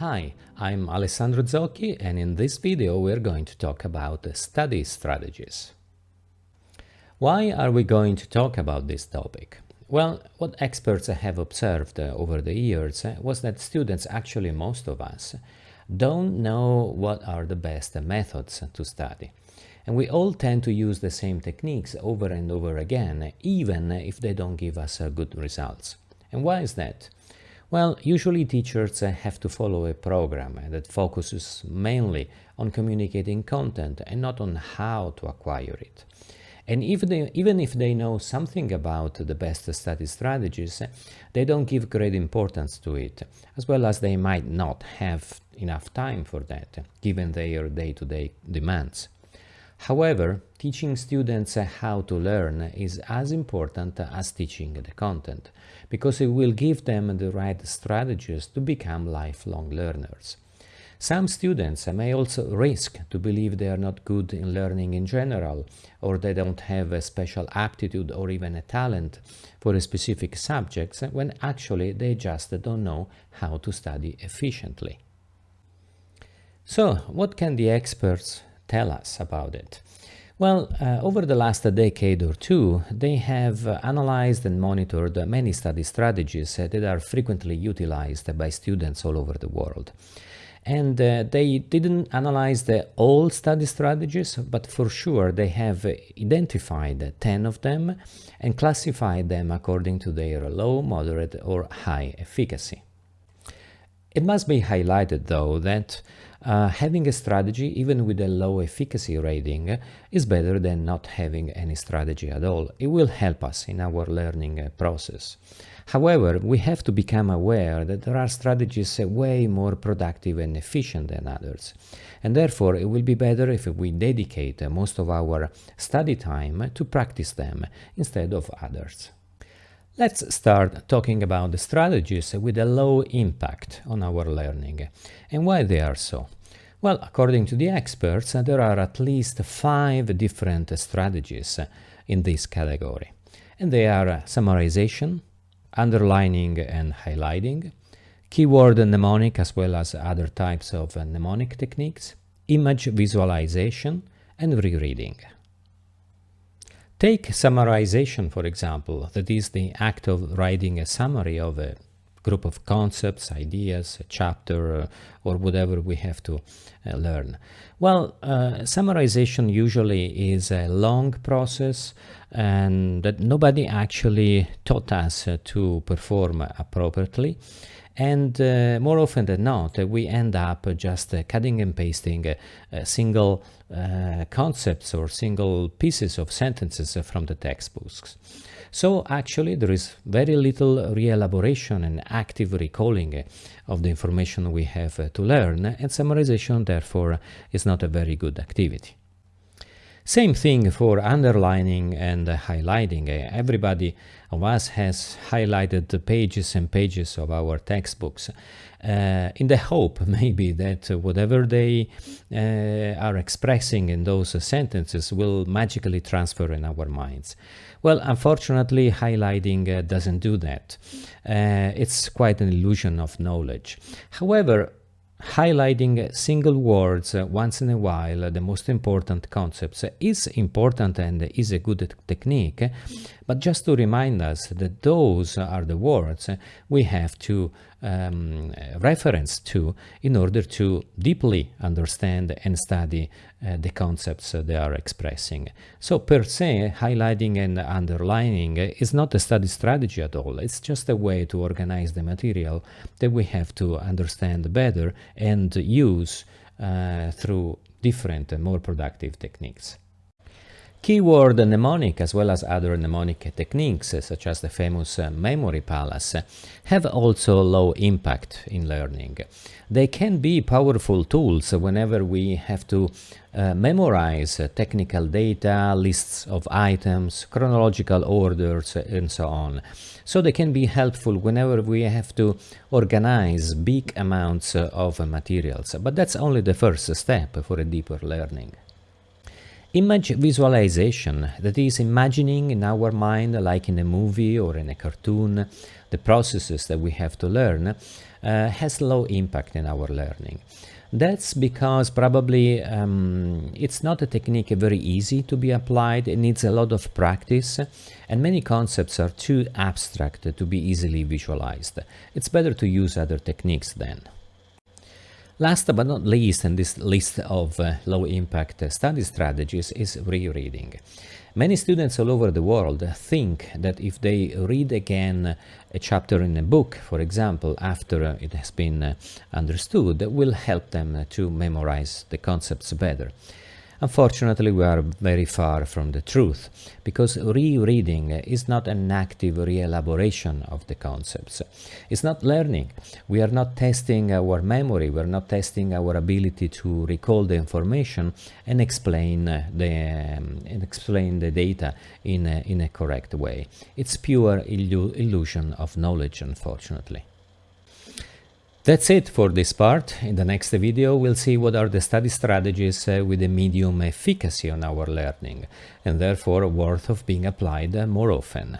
Hi, I'm Alessandro Zocchi and in this video we're going to talk about study strategies. Why are we going to talk about this topic? Well, what experts have observed uh, over the years uh, was that students, actually most of us, don't know what are the best methods to study. And we all tend to use the same techniques over and over again, even if they don't give us uh, good results. And why is that? Well, usually teachers uh, have to follow a program uh, that focuses mainly on communicating content and not on how to acquire it. And if they, even if they know something about the best study strategies, uh, they don't give great importance to it, as well as they might not have enough time for that, given their day-to-day -day demands. However, teaching students how to learn is as important as teaching the content, because it will give them the right strategies to become lifelong learners. Some students may also risk to believe they are not good in learning in general, or they don't have a special aptitude or even a talent for a specific subjects, when actually they just don't know how to study efficiently. So, what can the experts tell us about it? Well, uh, over the last decade or two, they have analyzed and monitored many study strategies that are frequently utilized by students all over the world. And uh, they didn't analyze the all study strategies, but for sure they have identified 10 of them and classified them according to their low, moderate or high efficacy. It must be highlighted though that uh, having a strategy, even with a low efficacy rating, is better than not having any strategy at all. It will help us in our learning uh, process. However, we have to become aware that there are strategies uh, way more productive and efficient than others. And therefore, it will be better if we dedicate uh, most of our study time to practice them instead of others. Let's start talking about the strategies with a low impact on our learning and why they are so. Well, according to the experts, there are at least five different strategies in this category. And they are summarization, underlining and highlighting, keyword mnemonic as well as other types of mnemonic techniques, image visualization, and rereading. Take summarization, for example, that is the act of writing a summary of a group of concepts, ideas, a chapter, uh, or whatever we have to uh, learn. Well, uh, summarization usually is a long process and that nobody actually taught us uh, to perform appropriately. And uh, more often than not, uh, we end up just uh, cutting and pasting uh, single concepts or single pieces of sentences from the textbooks. So actually there is very little re-elaboration and active recalling of the information we have to learn and summarization therefore is not a very good activity. Same thing for underlining and highlighting. Everybody of us has highlighted the pages and pages of our textbooks uh, in the hope maybe that whatever they uh, are expressing in those sentences will magically transfer in our minds. Well, unfortunately, highlighting uh, doesn't do that. Uh, it's quite an illusion of knowledge. However, highlighting single words once in a while, the most important concepts, is important and is a good technique. But just to remind us that those are the words we have to um, reference to in order to deeply understand and study uh, the concepts they are expressing. So per se, highlighting and underlining is not a study strategy at all. It's just a way to organize the material that we have to understand better and use uh, through different and more productive techniques. Keyword mnemonic as well as other mnemonic techniques such as the famous memory palace have also low impact in learning. They can be powerful tools whenever we have to uh, memorize technical data, lists of items, chronological orders and so on. So they can be helpful whenever we have to organize big amounts of materials, but that's only the first step for a deeper learning. Image visualization, that is imagining in our mind, like in a movie or in a cartoon, the processes that we have to learn, uh, has low impact in our learning. That's because probably um, it's not a technique very easy to be applied, it needs a lot of practice and many concepts are too abstract to be easily visualized. It's better to use other techniques then. Last but not least in this list of uh, low-impact study strategies is rereading. Many students all over the world think that if they read again a chapter in a book, for example, after it has been uh, understood, will help them to memorize the concepts better. Unfortunately, we are very far from the truth, because rereading is not an active re-elaboration of the concepts. It's not learning. We are not testing our memory, we are not testing our ability to recall the information and explain the, um, and explain the data in a, in a correct way. It's pure illu illusion of knowledge, unfortunately. That's it for this part. In the next video we'll see what are the study strategies uh, with a medium efficacy on our learning and therefore worth of being applied more often.